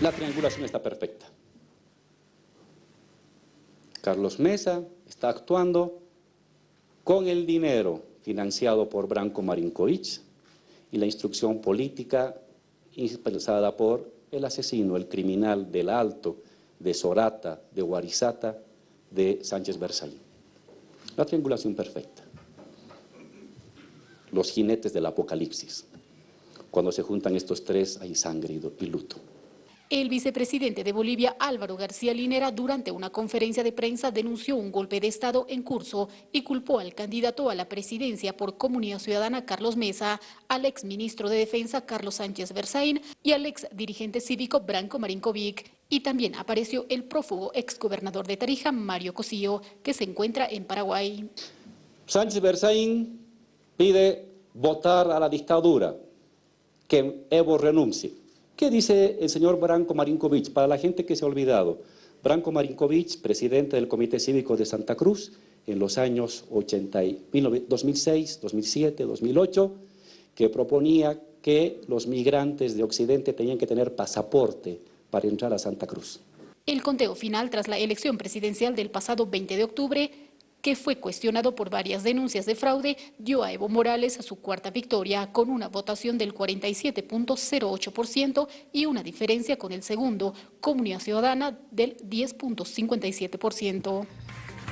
La triangulación está perfecta. Carlos Mesa está actuando con el dinero financiado por Branko Marinkovic y la instrucción política expresada por el asesino, el criminal del Alto, de Sorata, de Guarizata, de Sánchez Versailles. La triangulación perfecta. Los jinetes del apocalipsis. Cuando se juntan estos tres hay sangre y luto. El vicepresidente de Bolivia, Álvaro García Linera, durante una conferencia de prensa denunció un golpe de Estado en curso y culpó al candidato a la presidencia por Comunidad Ciudadana, Carlos Mesa, al exministro de Defensa, Carlos Sánchez Berzaín, y al ex dirigente cívico, Branco Marinkovic. Y también apareció el prófugo exgobernador de Tarija, Mario Cosillo, que se encuentra en Paraguay. Sánchez Berzaín pide votar a la dictadura, que Evo renuncie. ¿Qué dice el señor Branko Marinkovic? Para la gente que se ha olvidado, Branko Marinkovic, presidente del Comité Cívico de Santa Cruz, en los años 80, 2006, 2007, 2008, que proponía que los migrantes de Occidente tenían que tener pasaporte para entrar a Santa Cruz. El conteo final tras la elección presidencial del pasado 20 de octubre que fue cuestionado por varias denuncias de fraude, dio a Evo Morales a su cuarta victoria con una votación del 47.08% y una diferencia con el segundo, Comunidad Ciudadana, del 10.57%.